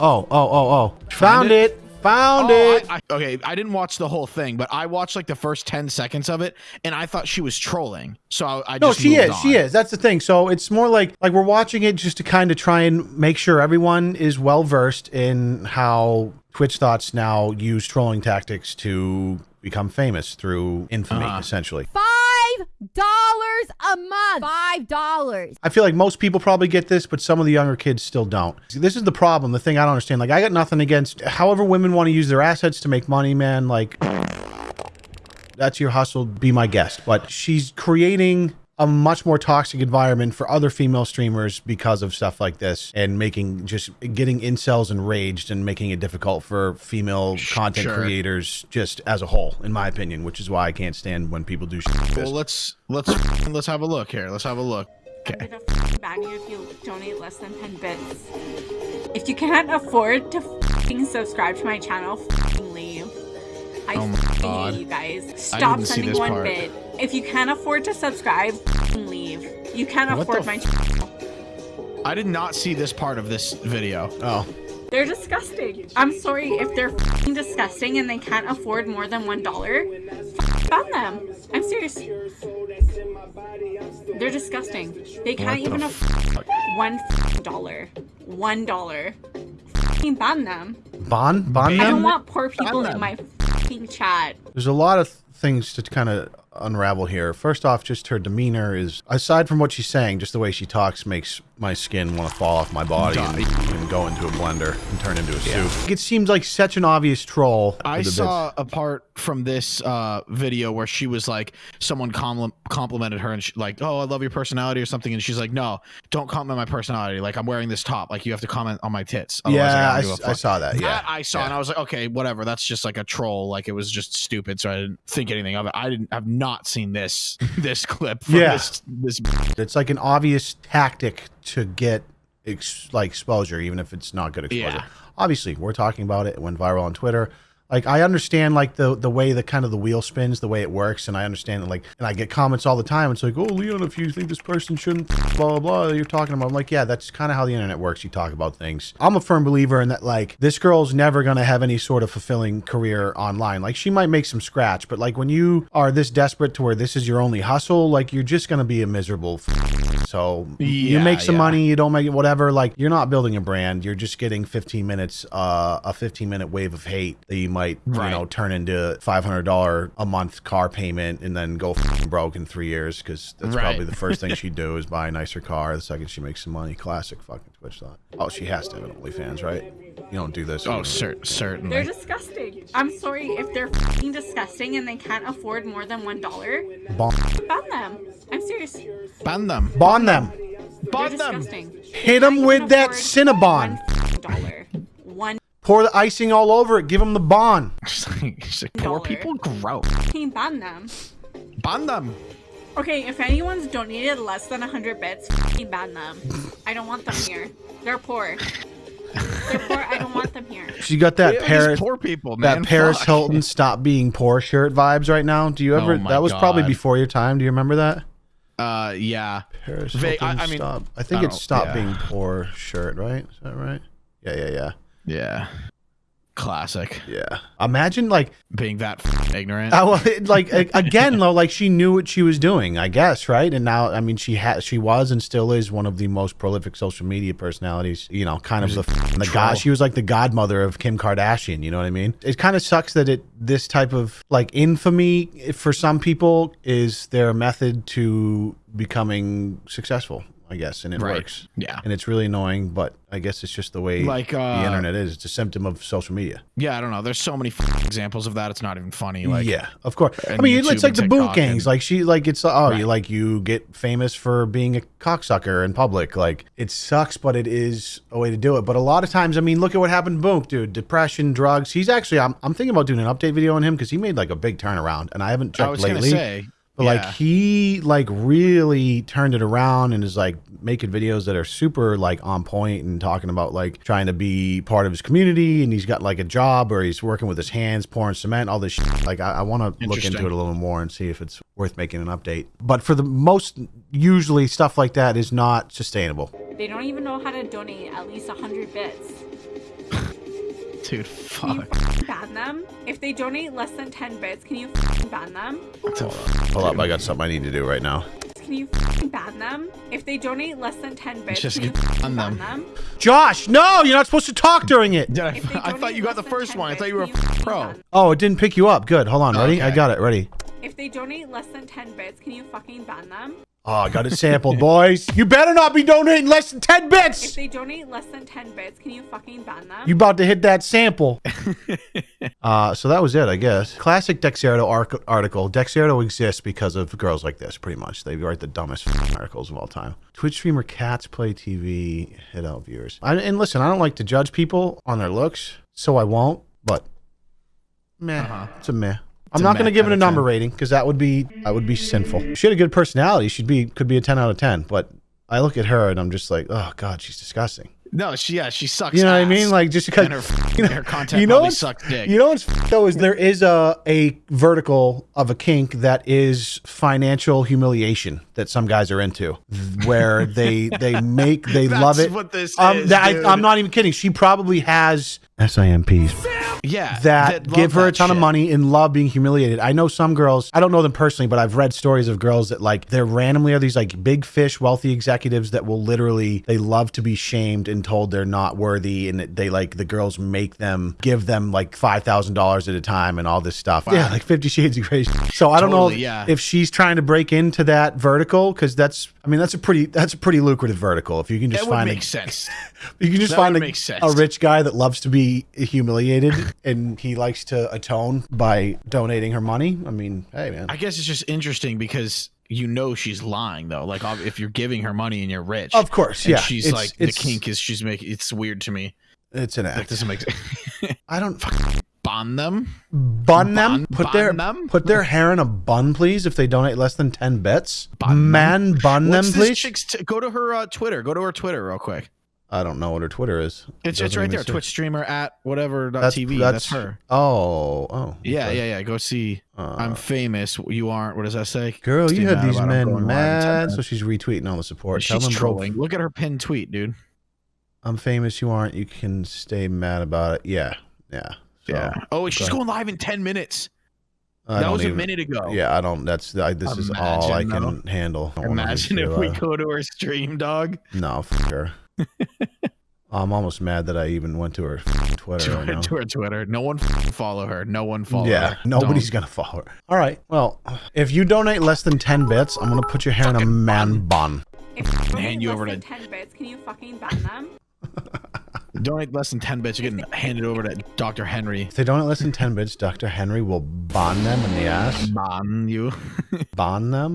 Oh, oh, oh, oh. Found it? it. Found Oh, it. I, I, okay, I didn't watch the whole thing, but I watched like the first ten seconds of it, and I thought she was trolling. So I, I no, she moved is. She is. That's the thing. So it's more like like we're watching it just to kind of try and make sure everyone is well versed in how Twitch thoughts now use trolling tactics to become famous through infamy, Uh-huh. essentially. Five dollars a month. Five dollars. I feel like most people probably get this, but some of the younger kids still don't. This is the problem. The thing I don't understand. Like, I got nothing against however women want to use their assets to make money, man. Like, that's your hustle. Be my guest. But she's creating a much more toxic environment for other female streamers because of stuff like this and making just getting incels enraged and making it difficult for female content Sure. creators just as a whole, in my opinion, which is why I can't stand when people do shit like this. Well, let's let's let's have a look here. Let's have a look. okay I'm gonna ban you if you donate less than 10 bits. If you can't afford to f***ing subscribe to my channel, f***ing leave. I Oh my God. hate you guys. Stop even sending one part. bit. If you can't afford to subscribe, leave. You can't What afford my channel. I did not see this part of this video. Oh. They're disgusting. I'm sorry if they're f***ing disgusting and they can't afford more than one dollar. Ban them. I'm serious. They're disgusting. They can't What even the afford one dollar. One dollar. F***ing ban them. Bond I them? don't want poor people in my f***ing chat. There's a lot of things to kind of unravel here. First off, just her demeanor is, aside from what she's saying, just the way she talks makes my skin want to fall off my body and, and go into a blender and turn into a soup. It seems like such an obvious troll. I saw a part from this uh, video where she was like, someone compli- complimented her and she, like, "Oh, I love your personality" or something, and she's like, "No, don't compliment my personality. Like, I'm wearing this top. Like, you have to comment on my tits." Otherwise, Yeah, I, give a s- I fuck." saw that. Yeah. That I saw, and I was like, okay, whatever. That's just like a troll. Like it was just stupid, so I didn't think anything of it. I didn't have not seen this this clip. From Yeah. this this. It's like an obvious tactic to get ex- like exposure, even if it's not good exposure. Yeah. Obviously, we're talking about it. It went viral on Twitter. Like I understand like the the way the kind of the wheel spins, the way it works, and I understand that like and I get comments all the time. It's like, oh Leon, if you think this person shouldn't blah blah blah, you're talking about. I'm like, yeah, that's kind of how the internet works. You talk about things. I'm a firm believer in that. Like this girl's never gonna have any sort of fulfilling career online. Like she might make some scratch, but like when you are this desperate to where this is your only hustle, like you're just gonna be a miserable. So you make some yeah. money, you don't make it, whatever. Like you're not building a brand. You're just getting 15 minutes, uh, a 15 minute wave of hate that you might, you know, turn into $500 a month car payment and then go broke in three years because that's Right. probably the first thing she'd do is buy a nicer car the second she makes some money. Classic fucking Twitch thought. Oh, she has to have an OnlyFans, right? You don't do this. Oh, you- cer- They're disgusting. I'm sorry if they're f***ing disgusting and they can't afford more than one dollar. Bon- Ban them. I'm serious. Ban them. bond them. They're Ban them. disgusting. Hit them with that Cinnabon. One dollar. One Pour the icing all over it. Give them the bond. Like, poor people grow. f***ing ban them. Ban them. Okay, if anyone's donated less than 100 bits, f***ing ban them. I don't want them here. They're poor. They're poor. I don't want them here. She got that Yeah, Paris. poor people, man. that Paris Fuck. Hilton stop being poor shirt vibes right now. Do you ever? Oh my that was probably before your time. Do you remember that? Uh, yeah. Paris Va- I- Hilton I mean, stop. I think I it's stop yeah. being poor shirt, right? Is that right? Yeah, yeah, yeah, Yeah. Classic. yeah. Imagine like, Being that f- ignorant. I, well, it- like again though, like she knew what she was doing, I guess, right? And now, I mean, she had, she was, and still is one of the most prolific social media personalities. You know, kind of the the god. She was like the godmother of Kim Kardashian. You know what I mean? It kind of sucks that it this type of like infamy eh, for some people is their method to becoming successful. I guess, and it Right. works. Yeah. and it's really annoying, but I guess it's just the way Like, the uh, internet is. It's a symptom of social media. Yeah, I don't know. There's so many f- examples of that. It's not even funny. Like, yeah, of course. I mean, YouTube it's like the boot gangs. and- Like she, like it's oh, Right. you like you get famous for being a cocksucker in public. Like it sucks, but it is a way to do it. But a lot of times, I mean, look at what happened to Book, dude. Depression, drugs. He's actually, I'm, I'm thinking about doing an update video on him because he made like a big turnaround, and I haven't checked I was lately. say. But yeah. like he like really turned it around and is like making videos that are super like on point and talking about like trying to be part of his community and he's got like a job where he's working with his hands pouring cement all this shit. like I, I want to look into it a little more and see if it's worth making an update. But for the most usually stuff like that is not sustainable. They don't even know how to donate at least 100 bits. Can Dude, you fuck. fucking ban them? If they donate less than 10 bits, can you fucking ban them? What Hold up, I got something I need to do right now. Can you fucking ban them? If they donate less than 10 bits, Just can you ban ban them. them? Josh, no, you're not supposed to talk during it. Dude, I, I thought you got the first 10 one. I thought you were a pro. Oh, it didn't pick you up. Good. Hold on. Ready? I got it. Ready. If they donate less than 10 bits, can you fucking ban them? Oh, I got it sampled, boys. You better not be donating less than 10 bits. If bits. they donate less than 10 bits, can you fucking ban them? You about to hit that sample. uh, so that was it, I guess. Classic Dexerto article. Dexerto exists because of girls like this, pretty much. They write the dumbest articles of all time. Twitch streamer Cats Play TV hit out viewers. I, and listen, I don't like to judge people on their looks, so I won't, but meh. Uh-huh. It's a meh. I'm not going to give it a number 10. rating because that would be that would be sinful. She had a good personality. She'd be could be a 10 out of 10, but I look at her and I'm just like, oh god, she's disgusting. No, she yeah, she sucks. You know what I mean? Like just because and her, you know, her content you know probably what's- sucks dick. You know what's f- though is there is a a vertical of a kink that is financial humiliation that some guys are into, where they they make they That's love it. what this um, is, that, dude. I, I'm not even kidding. She probably has SIMPs yeah, that love give her a that ton of money and love being humiliated. I know some girls, I don't know them personally, but I've read stories of girls that like they're randomly are these like big fish, wealthy executives that will literally they love to be shamed and told they're not worthy and they like the girls make them give them like five thousand dollars at a time and all this stuff. Yeah, like Fifty Shades of Grey. So I don't know Totally, yeah. if she's trying to break into that vertical because that's I mean that's a pretty that's a pretty lucrative vertical if you can just That would find make a, sense. you can just That find a, a rich guy that loves to be humiliated and he likes to atone by donating her money. I mean, hey man. I guess it's just interesting because you know she's lying though. Like if you're giving her money and you're rich, of course, and yeah. she's it's, like it's, the kink is she's making. It's weird to me. It's an That act. doesn't make sense. I don't Bond them. bun them. Bun- put their them? put their hair in a bun, please. If they donate less than ten bits, Bun them? man, bun them, What's this please. t- go to her uh, Twitter. Go to her Twitter real quick. I don't know what her Twitter is. It's, it's right there. Twitch streamer at whatever dot TV. That's, her. Oh, oh. Yeah, okay. yeah, yeah. Go see. Uh, I'm famous. You aren't. What does that say? Girl, you had these about it. I'm men going live in 10 mad, so she's retweeting all the support. Tell She's both, trolling. Look at her pinned tweet, dude. I'm famous. You aren't. You can stay mad about it. Yeah, yeah. So, Yeah. Oh, she's going live in 10 minutes. I that was even- a minute ago. Yeah, I don't. That's I, this is all I Imagine, can handle. Imagine if we go to her stream, dog. No, f- her. I'm almost mad that I even went to her Twitter To right her, to her Twitter. No one follow her. No one follow Yeah, her. nobody's Don't. gonna follow her. All right. Well, if you donate less than ten bits, I'm gonna put your hair in a man bun. If they donate Hand you less over than to- 10 bits, can you fucking ban them? Donate less than 10 bits. You're getting handed over to Dr. Henry. If they donate less than ten bits, Dr. Henry will bond them in the ass. Ban you. Bond them.